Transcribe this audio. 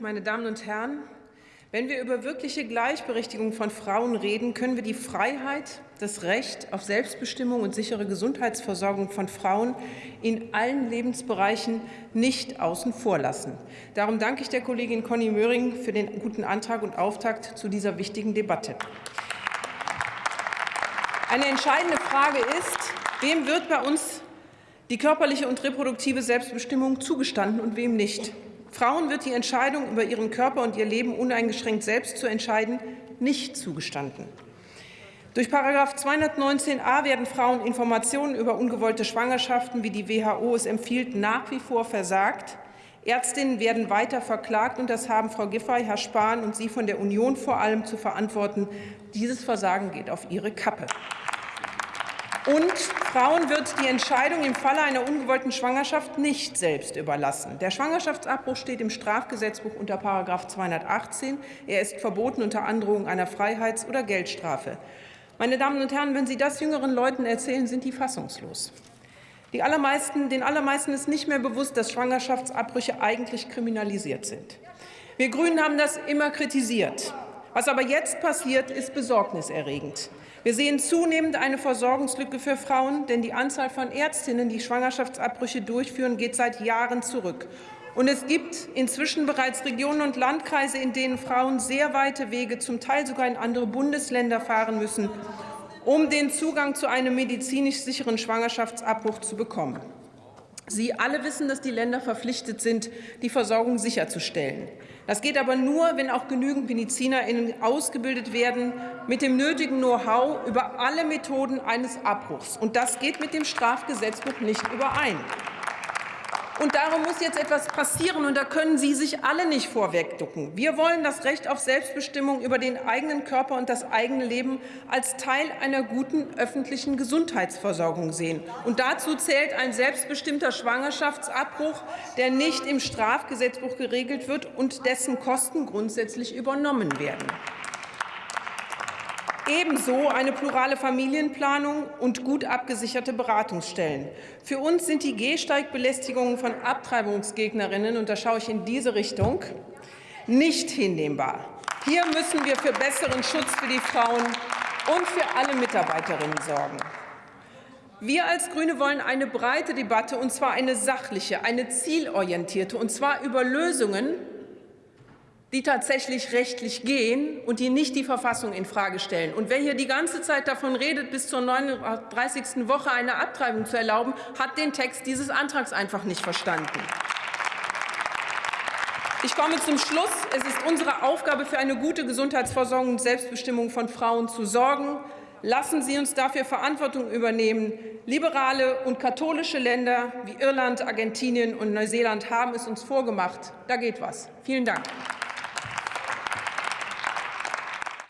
meine Damen und Herren! Wenn wir über wirkliche Gleichberechtigung von Frauen reden, können wir die Freiheit, das Recht auf Selbstbestimmung und sichere Gesundheitsversorgung von Frauen in allen Lebensbereichen nicht außen vor lassen. Darum danke ich der Kollegin Conny Möhring für den guten Antrag und Auftakt zu dieser wichtigen Debatte. Eine entscheidende Frage ist, wem wird bei uns die körperliche und reproduktive Selbstbestimmung zugestanden und wem nicht. Frauen wird die Entscheidung über ihren Körper und ihr Leben uneingeschränkt selbst zu entscheiden nicht zugestanden. Durch § 219a werden Frauen Informationen über ungewollte Schwangerschaften, wie die WHO es empfiehlt, nach wie vor versagt. Ärztinnen werden weiter verklagt, und das haben Frau Giffey, Herr Spahn und Sie von der Union vor allem zu verantworten. Dieses Versagen geht auf Ihre Kappe. Und Frauen wird die Entscheidung im Falle einer ungewollten Schwangerschaft nicht selbst überlassen. Der Schwangerschaftsabbruch steht im Strafgesetzbuch unter § 218. Er ist verboten unter Androhung einer Freiheits- oder Geldstrafe. Meine Damen und Herren, wenn Sie das jüngeren Leuten erzählen, sind die fassungslos. Die allermeisten, den allermeisten ist nicht mehr bewusst, dass Schwangerschaftsabbrüche eigentlich kriminalisiert sind. Wir Grünen haben das immer kritisiert. Was aber jetzt passiert, ist besorgniserregend. Wir sehen zunehmend eine Versorgungslücke für Frauen, denn die Anzahl von Ärztinnen, die Schwangerschaftsabbrüche durchführen, geht seit Jahren zurück. Und es gibt inzwischen bereits Regionen und Landkreise, in denen Frauen sehr weite Wege, zum Teil sogar in andere Bundesländer fahren müssen, um den Zugang zu einem medizinisch sicheren Schwangerschaftsabbruch zu bekommen. Sie alle wissen, dass die Länder verpflichtet sind, die Versorgung sicherzustellen. Das geht aber nur, wenn auch genügend MedizinerInnen ausgebildet werden mit dem nötigen Know-how über alle Methoden eines Abbruchs. Und das geht mit dem Strafgesetzbuch nicht überein. Und darum muss jetzt etwas passieren, und da können Sie sich alle nicht vorwegducken. Wir wollen das Recht auf Selbstbestimmung über den eigenen Körper und das eigene Leben als Teil einer guten öffentlichen Gesundheitsversorgung sehen. Und dazu zählt ein selbstbestimmter Schwangerschaftsabbruch, der nicht im Strafgesetzbuch geregelt wird und dessen Kosten grundsätzlich übernommen werden. Ebenso eine plurale Familienplanung und gut abgesicherte Beratungsstellen. Für uns sind die Gehsteigbelästigungen von Abtreibungsgegnerinnen, und da schaue ich in diese Richtung, nicht hinnehmbar. Hier müssen wir für besseren Schutz für die Frauen und für alle Mitarbeiterinnen sorgen. Wir als GRÜNE wollen eine breite Debatte, und zwar eine sachliche, eine zielorientierte, und zwar über Lösungen, die tatsächlich rechtlich gehen und die nicht die Verfassung infrage stellen. Und wer hier die ganze Zeit davon redet, bis zur 39. Woche eine Abtreibung zu erlauben, hat den Text dieses Antrags einfach nicht verstanden. Ich komme zum Schluss. Es ist unsere Aufgabe, für eine gute Gesundheitsversorgung und Selbstbestimmung von Frauen zu sorgen. Lassen Sie uns dafür Verantwortung übernehmen. Liberale und katholische Länder wie Irland, Argentinien und Neuseeland haben es uns vorgemacht. Da geht was. Vielen Dank.